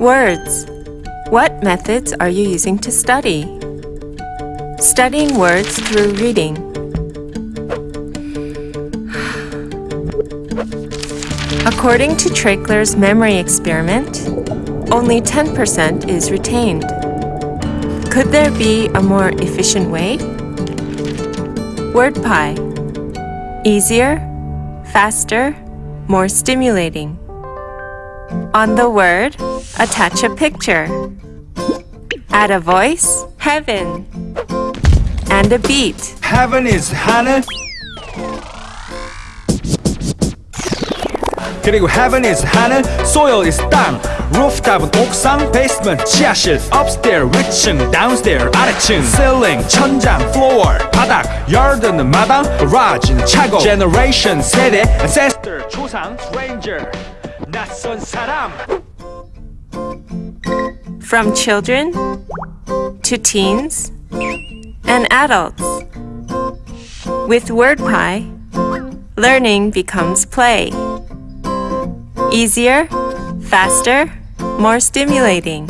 Words. What methods are you using to study? Studying words through reading. According to Treichler's memory experiment, only 10% is retained. Could there be a more efficient way? WordPie. Easier, faster, more stimulating. On the word, attach a picture. Add a voice, heaven. And a beat. Heaven is 하늘 그리고 heaven is 하늘 soil is 땅 rooftop은 옥상 basement 지하실 upstairs 위층 downstairs 아래층 ceiling 천장 floor 바닥 yard는 마당 garage는 차고 generation 세대 ancestor 조상 stranger 낯선 사람 From children to teens and adults. With WordPie, learning becomes play. Easier, faster, more stimulating.